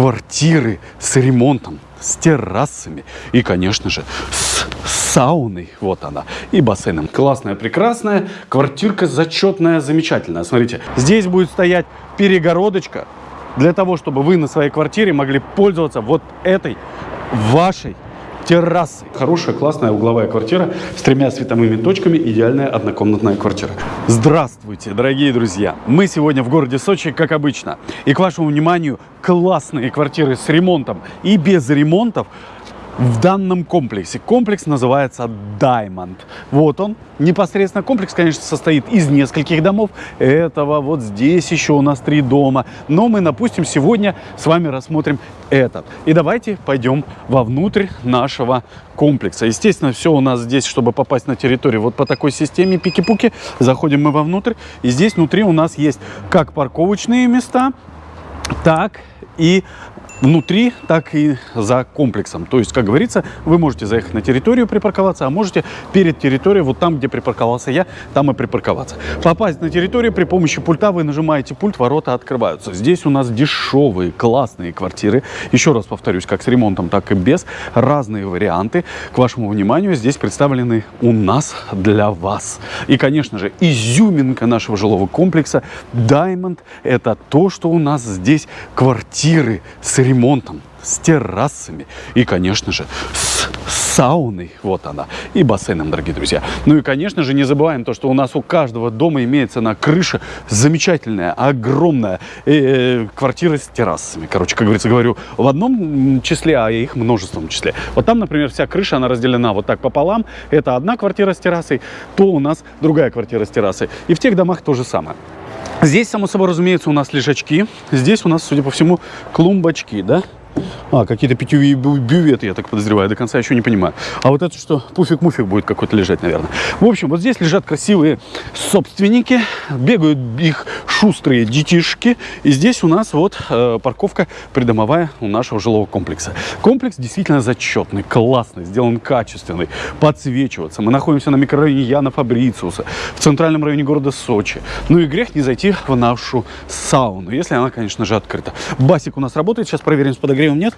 квартиры с ремонтом, с террасами и, конечно же, с сауной. Вот она. И бассейном. Классная, прекрасная. Квартирка зачетная, замечательная. Смотрите, здесь будет стоять перегородочка для того, чтобы вы на своей квартире могли пользоваться вот этой вашей террасы. Хорошая, классная угловая квартира с тремя световыми точками. Идеальная однокомнатная квартира. Здравствуйте, дорогие друзья! Мы сегодня в городе Сочи, как обычно. И к вашему вниманию классные квартиры с ремонтом и без ремонтов в данном комплексе. Комплекс называется Diamond. Вот он. Непосредственно комплекс, конечно, состоит из нескольких домов. Этого вот здесь еще у нас три дома. Но мы, допустим, сегодня с вами рассмотрим этот. И давайте пойдем вовнутрь нашего комплекса. Естественно, все у нас здесь, чтобы попасть на территорию вот по такой системе пики-пуки. Заходим мы вовнутрь. И здесь внутри у нас есть как парковочные места, так и внутри, так и за комплексом. То есть, как говорится, вы можете заехать на территорию, припарковаться, а можете перед территорией, вот там, где припарковался я, там и припарковаться. Попасть на территорию при помощи пульта, вы нажимаете пульт, ворота открываются. Здесь у нас дешевые, классные квартиры. Еще раз повторюсь, как с ремонтом, так и без. Разные варианты. К вашему вниманию здесь представлены у нас для вас. И, конечно же, изюминка нашего жилого комплекса Diamond – это то, что у нас здесь квартиры с ремонтом ремонтом, с террасами и, конечно же, с сауной, вот она, и бассейном, дорогие друзья. Ну и, конечно же, не забываем то, что у нас у каждого дома имеется на крыше замечательная, огромная э, э, квартира с террасами. Короче, как говорится, говорю в одном числе, а их множеством числе. Вот там, например, вся крыша, она разделена вот так пополам. Это одна квартира с террасой, то у нас другая квартира с террасой. И в тех домах то же самое. Здесь, само собой, разумеется, у нас лежачки. Здесь у нас, судя по всему, клумбочки, да? А, какие-то питьевые бюветы, я так подозреваю, до конца еще не понимаю. А вот это что, пуфик-муфик будет какой-то лежать, наверное. В общем, вот здесь лежат красивые собственники, бегают их шустрые детишки. И здесь у нас вот э, парковка придомовая у нашего жилого комплекса. Комплекс действительно зачетный, классный, сделан качественный, подсвечиваться. Мы находимся на микрорайоне Яна Фабрициуса, в центральном районе города Сочи. Ну и грех не зайти в нашу сауну, если она, конечно же, открыта. Басик у нас работает, сейчас проверим с подогревом подогревом нет?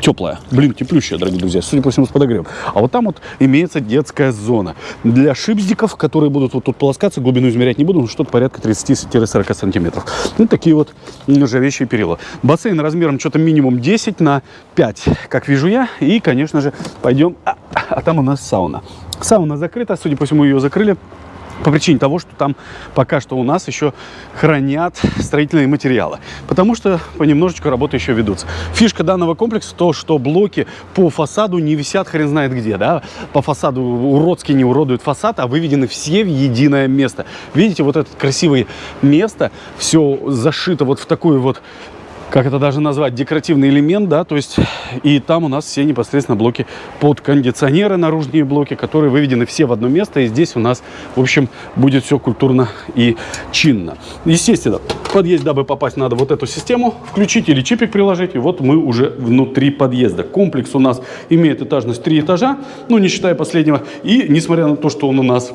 Теплая. Блин, теплющая, дорогие друзья. Судя по всему, с подогревом. А вот там вот имеется детская зона. Для шипздиков, которые будут вот тут полоскаться, глубину измерять не буду, но что-то порядка 30-40 сантиметров. Ну, такие вот нержавеющие перила. Бассейн размером что-то минимум 10 на 5, как вижу я. И, конечно же, пойдем... А, а там у нас сауна. Сауна закрыта, судя по всему, ее закрыли по причине того, что там пока что у нас еще хранят строительные материалы. Потому что понемножечку работы еще ведутся. Фишка данного комплекса то, что блоки по фасаду не висят хрен знает где. Да? По фасаду уродски не уродуют фасад, а выведены все в единое место. Видите, вот это красивое место, все зашито вот в такую вот как это даже назвать, декоративный элемент, да, то есть и там у нас все непосредственно блоки под кондиционеры, наружные блоки, которые выведены все в одно место, и здесь у нас, в общем, будет все культурно и чинно. Естественно, подъезд, дабы попасть, надо вот эту систему включить или чипик приложить, и вот мы уже внутри подъезда. Комплекс у нас имеет этажность 3 этажа, ну, не считая последнего, и несмотря на то, что он у нас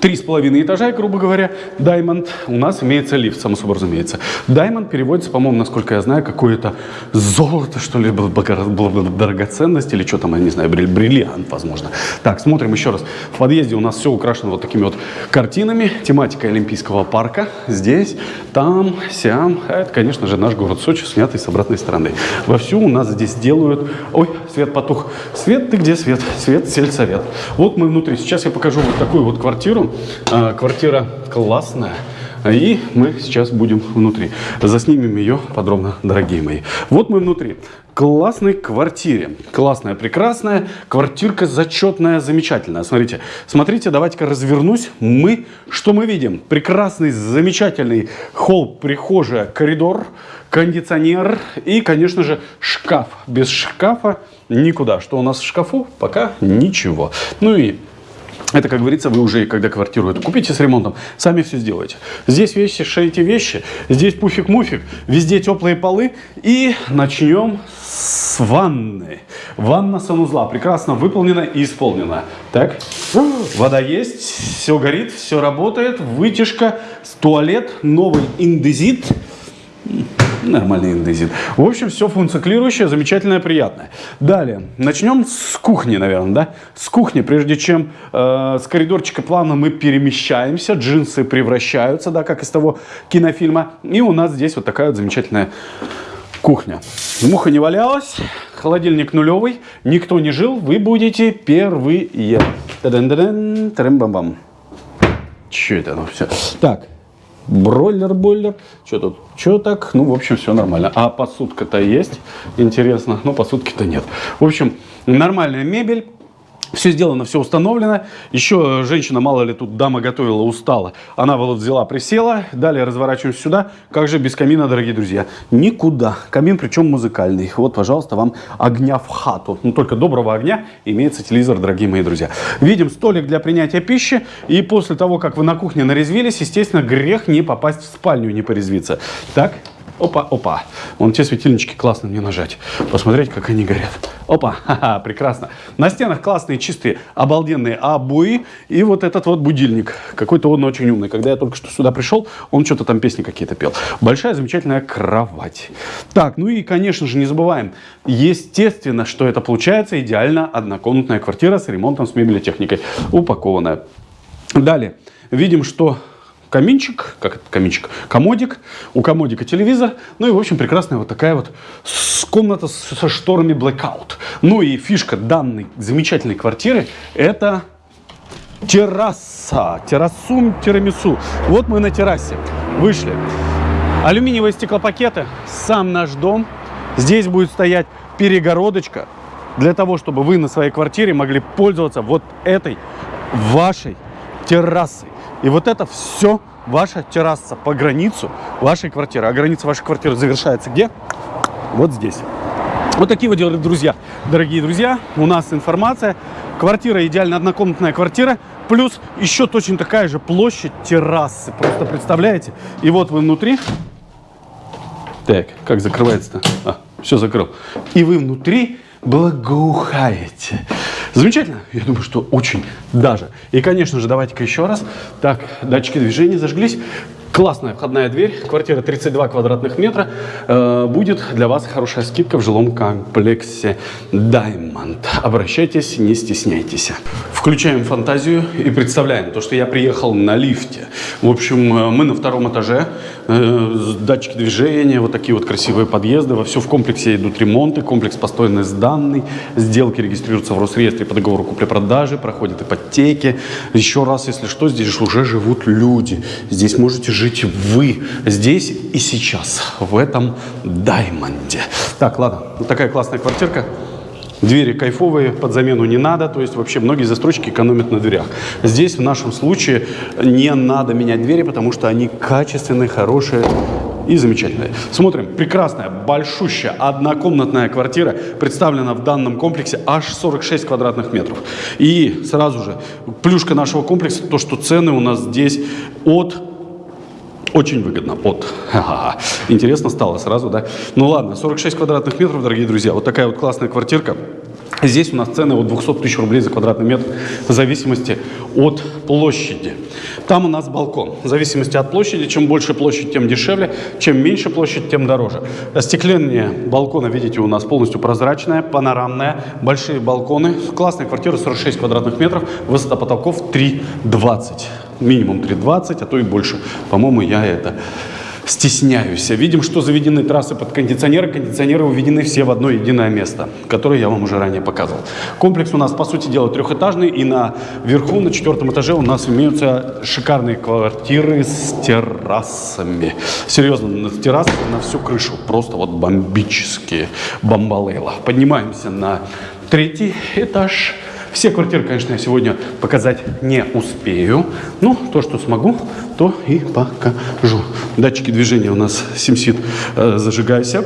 Три с половиной этажа, грубо говоря, Diamond, у нас имеется лифт, само собой разумеется. Diamond переводится, по-моему, насколько я знаю, какое-то золото, что ли, драгоценность или что там, я не знаю, бриллиант, возможно. Так, смотрим еще раз. В подъезде у нас все украшено вот такими вот картинами, тематика Олимпийского парка. Здесь, там, сям. А это, конечно же, наш город Сочи, снятый с обратной стороны. Вовсю у нас здесь делают... Ой, свет потух. Свет, ты где свет? Свет, сельсовет. Вот мы внутри. Сейчас я покажу вот такую вот квартиру. А, квартира классная. И мы сейчас будем внутри. Заснимем ее подробно, дорогие мои. Вот мы внутри. Классной квартире. Классная, прекрасная. Квартирка зачетная, замечательная. Смотрите, смотрите, давайте-ка развернусь. Мы, что мы видим? Прекрасный, замечательный холл, прихожая, коридор, кондиционер и, конечно же, шкаф. Без шкафа никуда. Что у нас в шкафу? Пока ничего. Ну и это, как говорится, вы уже, когда квартиру эту купите с ремонтом, сами все сделаете. Здесь вещи, шейте вещи, здесь пуфик-муфик, везде теплые полы. И начнем с ванны. Ванна санузла прекрасно выполнена и исполнена. Так, вода есть, все горит, все работает. Вытяжка, туалет, новый индезит. Нормальный индезит. В общем, все функционирующее, замечательное, приятное. Далее, начнем с кухни, наверное, да? С кухни, прежде чем э, с коридорчика плавно мы перемещаемся, джинсы превращаются, да, как из того кинофильма. И у нас здесь вот такая вот замечательная кухня. Муха не валялась, холодильник нулевый, никто не жил, вы будете первые. Та-дан-дан-дан, тарам-бам-бам. Че это? Ну все. Так, бройлер, бойлер. Что тут? Что так? Ну, в общем, все нормально. А посудка-то есть? Интересно. Ну, посудки-то нет. В общем, нормальная мебель. Все сделано, все установлено. Еще женщина, мало ли тут дама готовила, устала. Она вот взяла, присела. Далее разворачиваемся сюда. Как же без камина, дорогие друзья? Никуда. Камин причем музыкальный. Вот, пожалуйста, вам огня в хату. Ну, только доброго огня имеется телевизор, дорогие мои друзья. Видим столик для принятия пищи. И после того, как вы на кухне нарезвились, естественно, грех не попасть в спальню, не порезвиться. Так, Опа, опа. Вон те светильнички классно мне нажать. Посмотреть, как они горят. Опа, ха-ха, прекрасно. На стенах классные, чистые, обалденные обои. И вот этот вот будильник. Какой-то он очень умный. Когда я только что сюда пришел, он что-то там песни какие-то пел. Большая замечательная кровать. Так, ну и, конечно же, не забываем. Естественно, что это получается идеально однокомнатная квартира с ремонтом, с мебелетехникой. Упакованная. Далее. Видим, что каминчик, как это каминчик, комодик, у комодика телевизор, ну и, в общем, прекрасная вот такая вот комната со шторами blackout. Ну и фишка данной замечательной квартиры – это терраса, террасум тирамису. Вот мы на террасе вышли. Алюминиевые стеклопакеты, сам наш дом. Здесь будет стоять перегородочка для того, чтобы вы на своей квартире могли пользоваться вот этой вашей террасой. И вот это все ваша терраса по границу вашей квартиры. А граница вашей квартиры завершается где? Вот здесь. Вот такие вот друзья. Дорогие друзья, у нас информация. Квартира идеально однокомнатная квартира. Плюс еще точно такая же площадь террасы. Просто представляете? И вот вы внутри. Так, как закрывается-то? А, все закрыл. И вы внутри благоухаете. Замечательно? Я думаю, что очень даже. И, конечно же, давайте-ка еще раз. Так, датчики движения зажглись. Классная входная дверь, квартира 32 квадратных метра. Э, будет для вас хорошая скидка в жилом комплексе Diamond. Обращайтесь, не стесняйтесь. Включаем фантазию и представляем то, что я приехал на лифте. В общем, э, мы на втором этаже, э, датчики движения, вот такие вот красивые подъезды. Во все в комплексе идут ремонты, комплекс построенный сданный, сделки регистрируются в Росреестре по договору купли-продажи, проходят ипотеки. Еще раз, если что, здесь уже живут люди. Здесь можете жить вы здесь и сейчас, в этом Даймонде. Так, ладно, вот такая классная квартирка. Двери кайфовые, под замену не надо, то есть вообще многие застройщики экономят на дверях. Здесь в нашем случае не надо менять двери, потому что они качественные, хорошие и замечательные. Смотрим, прекрасная, большущая, однокомнатная квартира представлена в данном комплексе аж 46 квадратных метров. И сразу же, плюшка нашего комплекса, то, что цены у нас здесь от очень выгодно. Вот. Интересно стало сразу, да? Ну ладно, 46 квадратных метров, дорогие друзья. Вот такая вот классная квартирка. Здесь у нас цены от 200 тысяч рублей за квадратный метр в зависимости от площади. Там у нас балкон. В зависимости от площади, чем больше площадь, тем дешевле, чем меньше площадь, тем дороже. Остекление балкона, видите, у нас полностью прозрачное, панорамное, большие балконы. Классная квартира, 46 квадратных метров, высота потолков 3,20 минимум 3,20, а то и больше. По-моему, я это стесняюсь. Видим, что заведены трассы под кондиционеры. Кондиционеры уведены все в одно единое место, которое я вам уже ранее показывал. Комплекс у нас, по сути дела, трехэтажный. И на верху, на четвертом этаже у нас имеются шикарные квартиры с террасами. Серьезно, с террасами на всю крышу. Просто вот бомбические бомбалейла. Поднимаемся на третий этаж. Все квартиры, конечно, я сегодня показать не успею. Но то, что смогу, то и покажу. Датчики движения у нас SimSit э, зажигайся.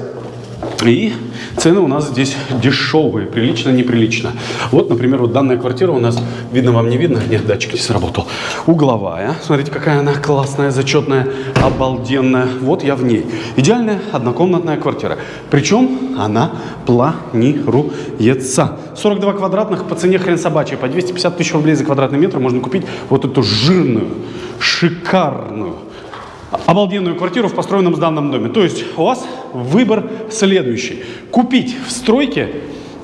И цены у нас здесь дешевые, прилично, неприлично. Вот, например, вот данная квартира у нас, видно вам, не видно? Нет, датчик не сработал. Угловая. Смотрите, какая она классная, зачетная, обалденная. Вот я в ней. Идеальная однокомнатная квартира. Причем она планируется. 42 квадратных по цене хрен собачьей. По 250 тысяч рублей за квадратный метр можно купить вот эту жирную, шикарную, обалденную квартиру в построенном сданном доме. То есть у вас выбор следующий. Купить в стройке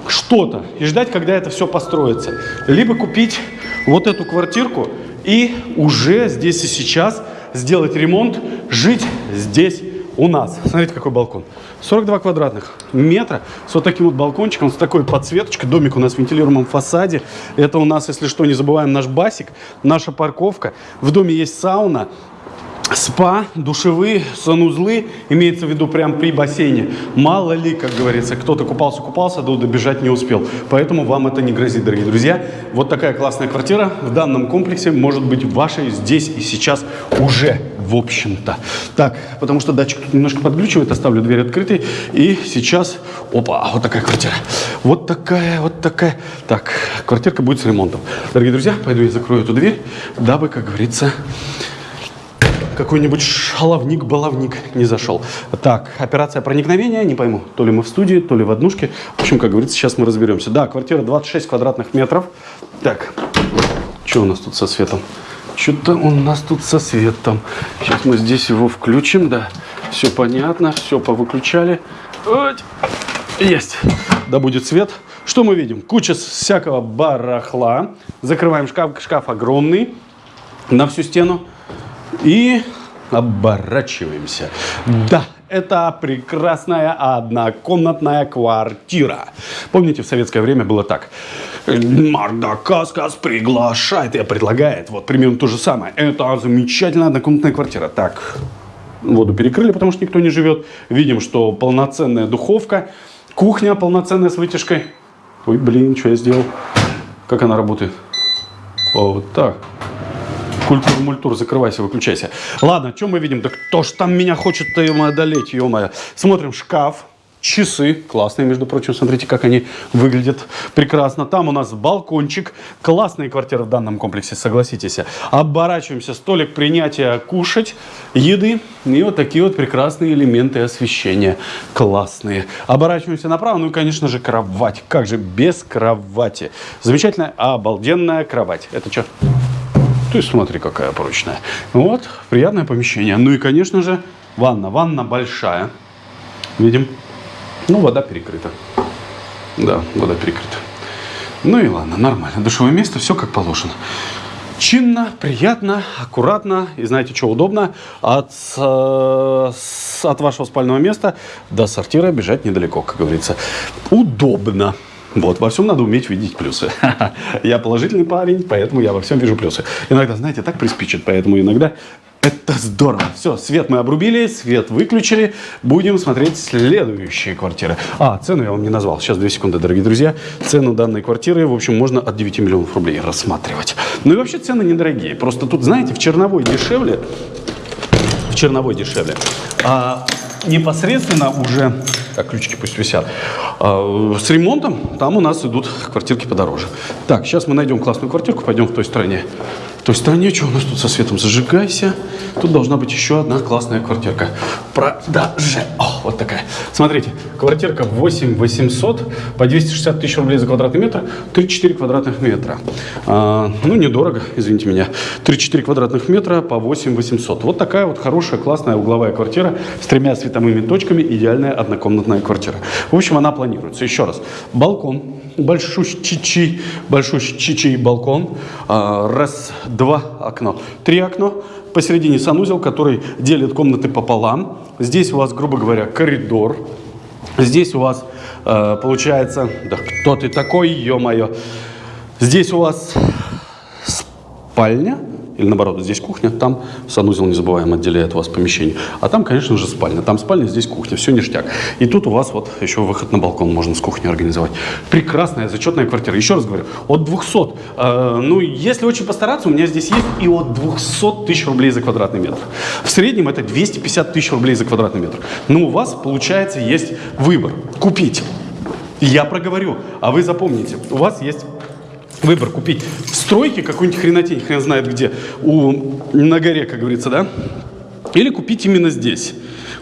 что-то и ждать, когда это все построится. Либо купить вот эту квартирку и уже здесь и сейчас сделать ремонт, жить здесь у нас. Смотрите, какой балкон. 42 квадратных метра с вот таким вот балкончиком, с такой подсветочкой. Домик у нас в вентилируемом фасаде. Это у нас, если что, не забываем, наш басик, наша парковка. В доме есть сауна, спа, душевые, санузлы, имеется в виду прям при бассейне. Мало ли, как говорится, кто-то купался-купался, да добежать не успел. Поэтому вам это не грозит, дорогие друзья. Вот такая классная квартира в данном комплексе может быть вашей здесь и сейчас уже, в общем-то. Так, потому что датчик тут немножко подглючивает, оставлю дверь открытой. И сейчас, опа, вот такая квартира. Вот такая, вот такая. Так, квартирка будет с ремонтом. Дорогие друзья, пойду я закрою эту дверь, дабы, как говорится, какой-нибудь шаловник-баловник не зашел. Так, операция проникновения, не пойму, то ли мы в студии, то ли в однушке. В общем, как говорится, сейчас мы разберемся. Да, квартира 26 квадратных метров. Так, что у нас тут со светом? Что-то у нас тут со светом. Сейчас мы здесь его включим, да. Все понятно, все повыключали. Вот. Есть. Да будет свет. Что мы видим? Куча всякого барахла. Закрываем шкаф. Шкаф огромный на всю стену. И оборачиваемся. Да, это прекрасная однокомнатная квартира. Помните, в советское время было так. Марда Каскас приглашает и предлагает. Вот примерно то же самое. Это замечательная однокомнатная квартира. Так, воду перекрыли, потому что никто не живет. Видим, что полноценная духовка. Кухня полноценная с вытяжкой. Ой, блин, что я сделал? Как она работает? Вот так. Культур, мультур, закрывайся, выключайся. Ладно, что мы видим? Да кто ж там меня хочет-то одолеть, ё-моё. Смотрим, шкаф. Часы, классные, между прочим, смотрите, как они выглядят прекрасно. Там у нас балкончик, классные квартиры в данном комплексе, согласитесь. Оборачиваемся, столик принятия кушать, еды и вот такие вот прекрасные элементы освещения, классные. Оборачиваемся направо, ну и, конечно же, кровать, как же без кровати. Замечательная, обалденная кровать. Это что? Ты смотри, какая прочная. Вот, приятное помещение. Ну и, конечно же, ванна. Ванна большая. Видим. Ну, вода перекрыта. Да, вода перекрыта. Ну и ладно, нормально. Душевое место, все как положено. Чинно, приятно, аккуратно. И знаете, что удобно? От, э, от вашего спального места до сортира бежать недалеко, как говорится. Удобно. Вот, во всем надо уметь видеть плюсы. Я положительный парень, поэтому я во всем вижу плюсы. Иногда, знаете, так приспичит, поэтому иногда это здорово. Все, свет мы обрубили, свет выключили. Будем смотреть следующие квартиры. А, цену я вам не назвал. Сейчас, две секунды, дорогие друзья. Цену данной квартиры, в общем, можно от 9 миллионов рублей рассматривать. Ну и вообще цены недорогие. Просто тут, знаете, в Черновой дешевле. В Черновой дешевле. А непосредственно уже так, ключики пусть висят. А, с ремонтом там у нас идут квартирки подороже. Так, сейчас мы найдем классную квартирку, пойдем в той стороне. В той стороне, что у нас тут со светом? Зажигайся. Тут должна быть еще одна классная квартирка. Продаже. О, вот такая. Смотрите, квартирка 8 800 по 260 тысяч рублей за квадратный метр, 3-4 квадратных метра. А, ну, недорого, извините меня. 3-4 квадратных метра по 8 800. Вот такая вот хорошая, классная угловая квартира с тремя световыми точками. Идеальная однокомнатная квартира. В общем, она планируется. Еще раз. Балкон. Большой чичи балкон. А, раз, два окна. Три окна посередине санузел, который делит комнаты пополам. Здесь у вас, грубо говоря, коридор. Здесь у вас э, получается... Да кто ты такой, ё-моё? Здесь у вас спальня или наоборот, здесь кухня, там санузел, не забываем, отделяет вас помещение. А там, конечно же, спальня. Там спальня, здесь кухня, все ништяк. И тут у вас вот еще выход на балкон можно с кухни организовать. Прекрасная, зачетная квартира. Еще раз говорю, от 200. Э, ну, если очень постараться, у меня здесь есть и от 200 тысяч рублей за квадратный метр. В среднем это 250 тысяч рублей за квадратный метр. Но у вас, получается, есть выбор. Купить. Я проговорю, а вы запомните. У вас есть выбор купить в стройке какую-нибудь хренотень, хрен знает где, у, на горе, как говорится, да? Или купить именно здесь.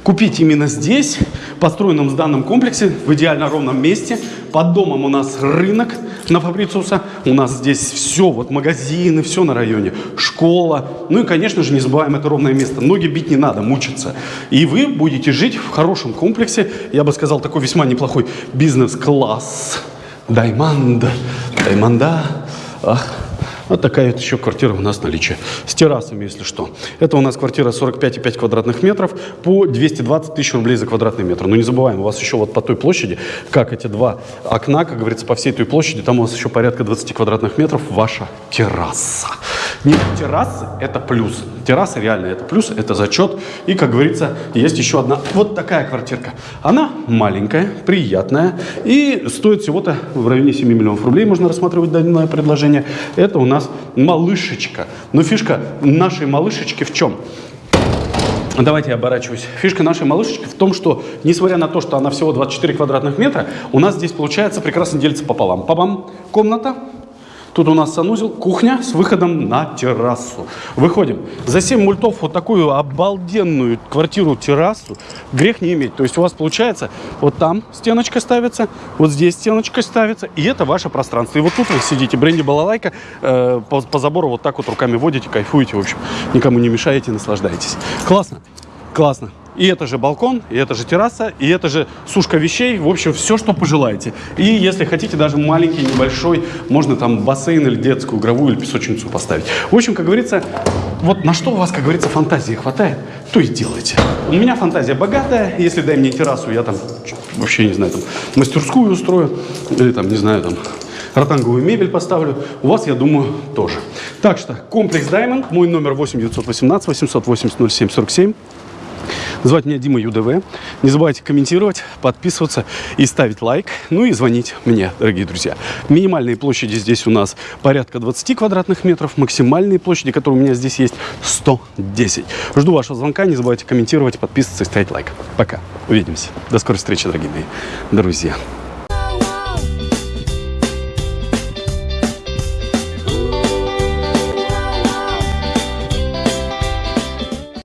купить именно здесь, построенном данном комплексе, в идеально ровном месте. Под домом у нас рынок на Фабрициуса. У нас здесь все, вот магазины, все на районе, школа. Ну и, конечно же, не забываем это ровное место. Ноги бить не надо, мучиться. И вы будете жить в хорошем комплексе. Я бы сказал, такой весьма неплохой бизнес-класс. Даймонд. Даймонда. Ах. Вот такая вот еще квартира у нас в наличии. С террасами, если что. Это у нас квартира 45,5 квадратных метров по 220 тысяч рублей за квадратный метр. Но не забываем, у вас еще вот по той площади, как эти два окна, как говорится, по всей той площади, там у вас еще порядка 20 квадратных метров ваша терраса. Нет, террасы – это плюс. Терраса реально это плюс, это зачет. И, как говорится, есть еще одна вот такая квартирка. Она маленькая, приятная и стоит всего-то в районе 7 миллионов рублей. Можно рассматривать данное предложение. Это у нас малышечка. Но фишка нашей малышечки в чем? Давайте я оборачиваюсь. Фишка нашей малышечки в том, что, несмотря на то, что она всего 24 квадратных метра, у нас здесь получается прекрасно делится пополам. Папам, комната, Тут у нас санузел, кухня с выходом на террасу. Выходим. За 7 мультов вот такую обалденную квартиру-террасу грех не иметь. То есть у вас получается вот там стеночка ставится, вот здесь стеночка ставится, и это ваше пространство. И вот тут вы сидите, бренди балалайка, э, по, по забору вот так вот руками водите, кайфуете, в общем. Никому не мешаете, наслаждаетесь. Классно, классно. И это же балкон, и это же терраса, и это же сушка вещей. В общем, все, что пожелаете. И если хотите, даже маленький, небольшой, можно там бассейн или детскую игровую или песочницу поставить. В общем, как говорится, вот на что у вас, как говорится, фантазии хватает, то и делайте. У меня фантазия богатая. Если дай мне террасу, я там вообще, не знаю, там мастерскую устрою. Или там, не знаю, там ротанговую мебель поставлю. У вас, я думаю, тоже. Так что комплекс Diamond, мой номер 8 918 880 07 47. Звать меня Дима ЮДВ. Не забывайте комментировать, подписываться и ставить лайк. Ну и звонить мне, дорогие друзья. Минимальные площади здесь у нас порядка 20 квадратных метров. Максимальные площади, которые у меня здесь есть, 110. Жду вашего звонка. Не забывайте комментировать, подписываться и ставить лайк. Пока. Увидимся. До скорой встречи, дорогие мои друзья.